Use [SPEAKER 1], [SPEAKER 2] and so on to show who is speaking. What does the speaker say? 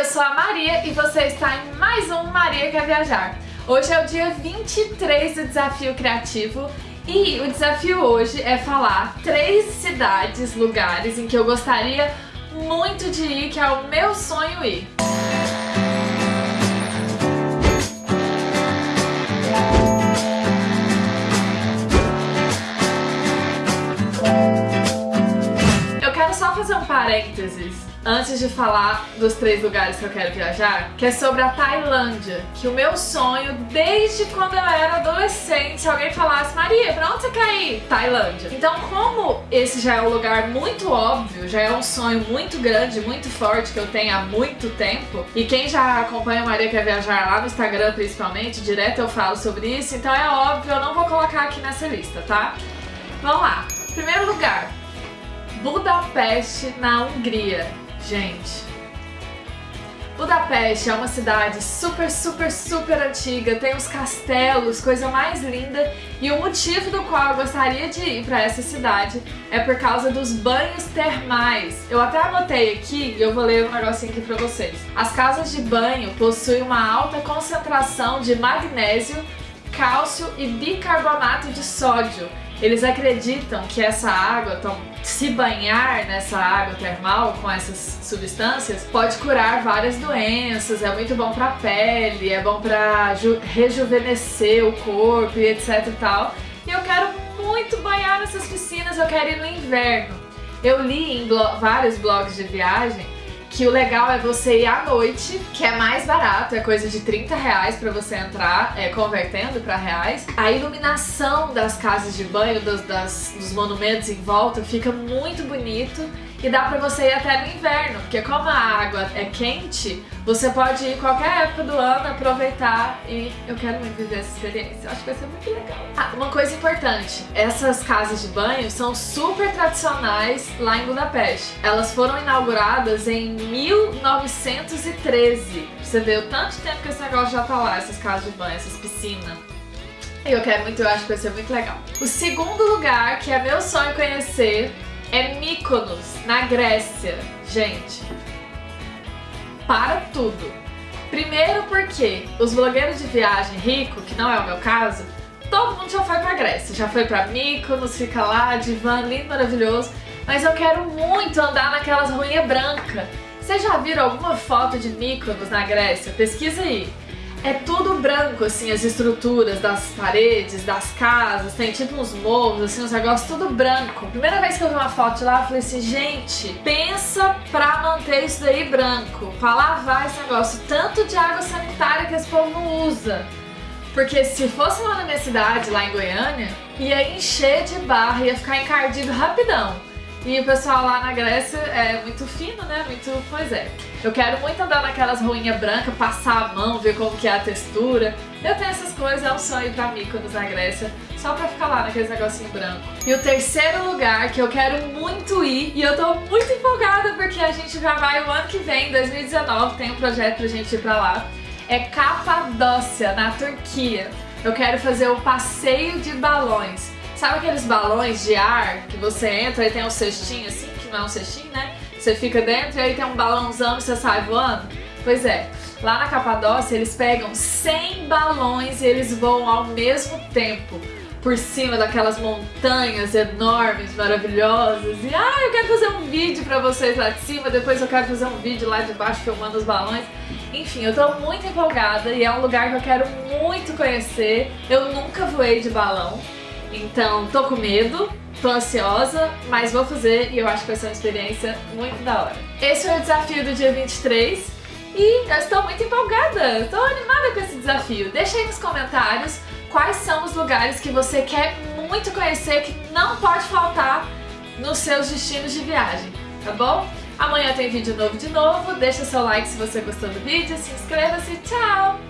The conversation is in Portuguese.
[SPEAKER 1] eu sou a Maria e você está em mais um Maria Quer Viajar. Hoje é o dia 23 do Desafio Criativo e o desafio hoje é falar três cidades, lugares em que eu gostaria muito de ir, que é o meu sonho ir. Só fazer um parênteses antes de falar dos três lugares que eu quero viajar, que é sobre a Tailândia, que o meu sonho desde quando eu era adolescente, se alguém falasse, Maria, pra onde você quer ir? Tailândia. Então, como esse já é um lugar muito óbvio, já é um sonho muito grande, muito forte que eu tenho há muito tempo, e quem já acompanha a Maria Quer Viajar lá no Instagram principalmente, direto eu falo sobre isso, então é óbvio, eu não vou colocar aqui nessa lista, tá? Vamos lá. Primeiro lugar, Budapeste, na Hungria. Gente, Budapeste é uma cidade super, super, super antiga, tem os castelos, coisa mais linda, e o motivo do qual eu gostaria de ir para essa cidade é por causa dos banhos termais. Eu até anotei aqui e eu vou ler um negocinho aqui para vocês. As casas de banho possuem uma alta concentração de magnésio, cálcio e bicarbonato de sódio, eles acreditam que essa água, se banhar nessa água termal com essas substâncias, pode curar várias doenças, é muito bom pra pele, é bom pra rejuvenescer o corpo e etc e tal. E eu quero muito banhar nessas piscinas, eu quero ir no inverno. Eu li em blo vários blogs de viagem que o legal é você ir à noite, que é mais barato, é coisa de 30 reais pra você entrar, é, convertendo pra reais. A iluminação das casas de banho, dos, das, dos monumentos em volta, fica muito bonito e dá pra você ir até no inverno, porque como a água é quente, você pode ir qualquer época do ano, aproveitar e eu quero muito viver essa experiência. Eu acho que vai ser muito legal. Ah, uma coisa importante, essas casas de banho são super tradicionais lá em Budapeste. Elas foram inauguradas em 1913. Você vê o tanto de tempo que esse negócio já tá lá, essas casas de banho, essas piscinas. Eu quero muito, eu acho que vai ser muito legal. O segundo lugar, que é meu sonho conhecer, é Mykonos, na Grécia. Gente, para tudo. Primeiro porque os blogueiros de viagem rico, que não é o meu caso, todo mundo já foi pra Grécia. Já foi pra Mykonos, fica lá, divã, lindo, maravilhoso. Mas eu quero muito andar naquelas ruínas brancas. Vocês já viram alguma foto de Mykonos na Grécia? Pesquisa aí. É tudo branco, assim, as estruturas das paredes, das casas, tem tipo uns morros, assim, uns negócios tudo branco. Primeira vez que eu vi uma foto lá, eu falei assim, gente, pensa pra manter isso daí branco, pra lavar esse negócio, tanto de água sanitária que esse povo não usa. Porque se fosse lá na minha cidade, lá em Goiânia, ia encher de barra, ia ficar encardido rapidão. E o pessoal lá na Grécia é muito fino, né? Muito, pois é. Eu quero muito andar naquelas ruínas brancas, passar a mão, ver como que é a textura. Eu tenho essas coisas, é um sonho pra mim quando na Grécia, só pra ficar lá naqueles negocinho branco. E o terceiro lugar que eu quero muito ir, e eu tô muito empolgada porque a gente já vai o ano que vem, 2019, tem um projeto pra gente ir pra lá, é Capadócia, na Turquia. Eu quero fazer o passeio de balões. Sabe aqueles balões de ar que você entra e tem um cestinho assim, que não é um cestinho, né? Você fica dentro e aí tem um balãozão e você sai voando? Pois é, lá na Capadócia eles pegam 100 balões e eles voam ao mesmo tempo por cima daquelas montanhas enormes, maravilhosas. E ah, eu quero fazer um vídeo pra vocês lá de cima, depois eu quero fazer um vídeo lá de baixo filmando os balões. Enfim, eu tô muito empolgada e é um lugar que eu quero muito conhecer. Eu nunca voei de balão. Então, tô com medo, tô ansiosa, mas vou fazer e eu acho que vai ser uma experiência muito da hora. Esse foi o desafio do dia 23 e eu estou muito empolgada, estou animada com esse desafio. Deixa aí nos comentários quais são os lugares que você quer muito conhecer, que não pode faltar nos seus destinos de viagem, tá bom? Amanhã tem vídeo novo de novo, deixa seu like se você gostou do vídeo, se inscreva-se, tchau!